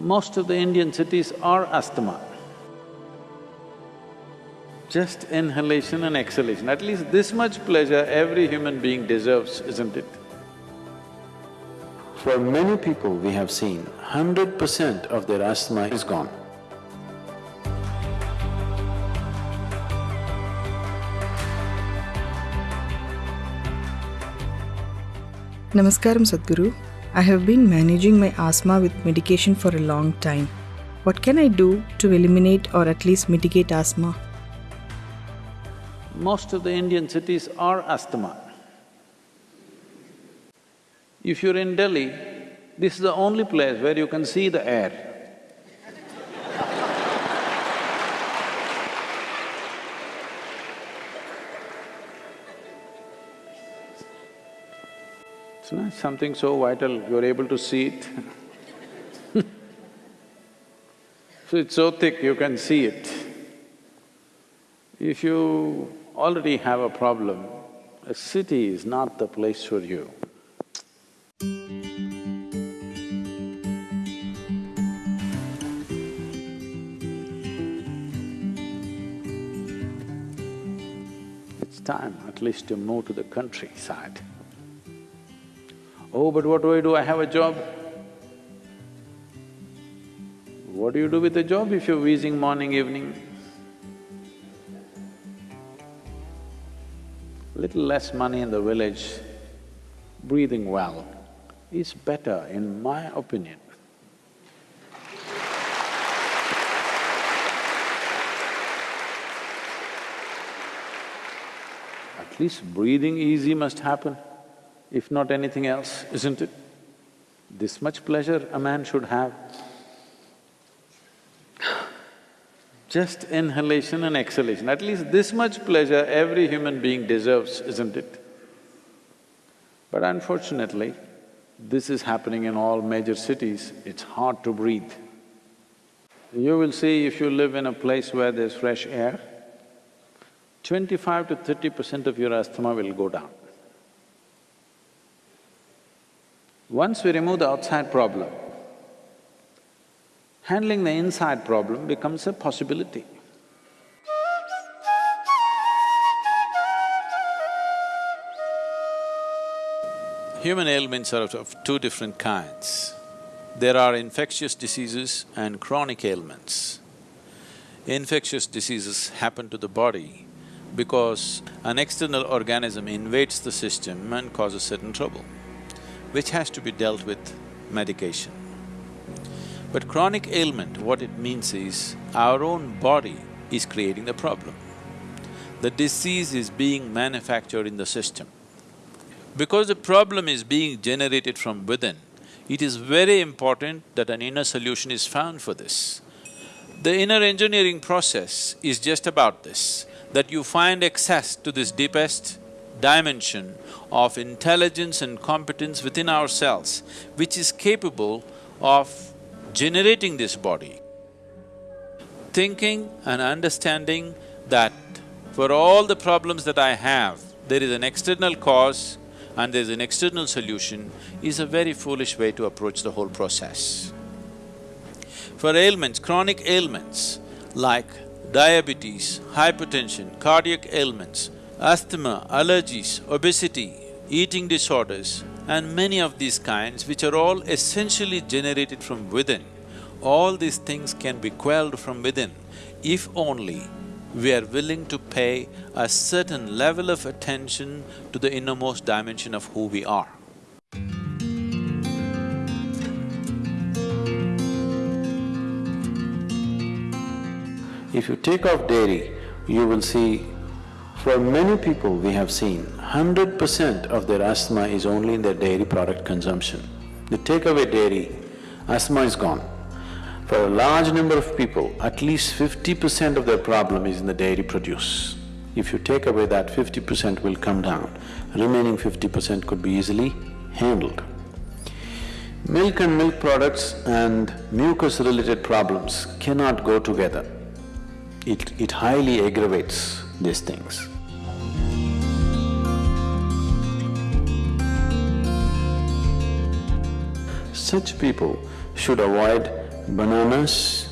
Most of the Indian cities are asthma. Just inhalation and exhalation, at least this much pleasure every human being deserves, isn't it? For many people we have seen, hundred percent of their asthma is gone. Namaskaram Sadhguru. I have been managing my asthma with medication for a long time. What can I do to eliminate or at least mitigate asthma? Most of the Indian cities are asthma. If you're in Delhi, this is the only place where you can see the air. It's not something so vital, you're able to see it So it's so thick, you can see it. If you already have a problem, a city is not the place for you. It's time at least to move to the countryside. Oh, but what do I do? I have a job. What do you do with a job if you're wheezing morning, evening? Little less money in the village, breathing well is better in my opinion. At least breathing easy must happen, if not anything else, isn't it? This much pleasure a man should have. Just inhalation and exhalation, at least this much pleasure every human being deserves, isn't it? But unfortunately, this is happening in all major cities, it's hard to breathe. You will see if you live in a place where there's fresh air, twenty-five to thirty percent of your asthma will go down. Once we remove the outside problem, handling the inside problem becomes a possibility. Human ailments are of two different kinds. There are infectious diseases and chronic ailments. Infectious diseases happen to the body because an external organism invades the system and causes certain trouble, which has to be dealt with medication. But chronic ailment, what it means is, our own body is creating the problem. The disease is being manufactured in the system. Because the problem is being generated from within, it is very important that an inner solution is found for this. The inner engineering process is just about this, that you find access to this deepest dimension of intelligence and competence within ourselves, which is capable of generating this body. Thinking and understanding that for all the problems that I have, there is an external cause and there's an external solution is a very foolish way to approach the whole process. For ailments, chronic ailments like diabetes, hypertension, cardiac ailments, asthma, allergies, obesity, eating disorders, and many of these kinds which are all essentially generated from within, all these things can be quelled from within if only we are willing to pay a certain level of attention to the innermost dimension of who we are. If you take off dairy, you will see, for many people we have seen, hundred percent of their asthma is only in their dairy product consumption. They take away dairy, asthma is gone. For a large number of people, at least fifty percent of their problem is in the dairy produce. If you take away that, fifty percent will come down, remaining fifty percent could be easily handled. Milk and milk products and mucus-related problems cannot go together. It… it highly aggravates these things. Such people should avoid bananas,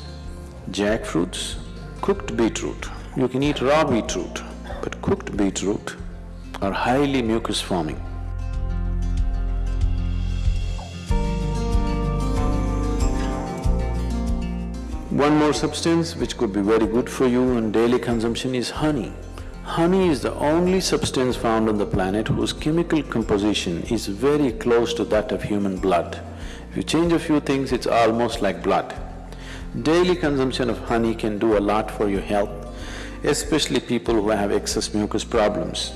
jackfruits, cooked beetroot. You can eat raw beetroot, but cooked beetroot are highly mucus forming. One more substance which could be very good for you in daily consumption is honey. Honey is the only substance found on the planet whose chemical composition is very close to that of human blood. You change a few things, it's almost like blood. Daily consumption of honey can do a lot for your health, especially people who have excess mucus problems.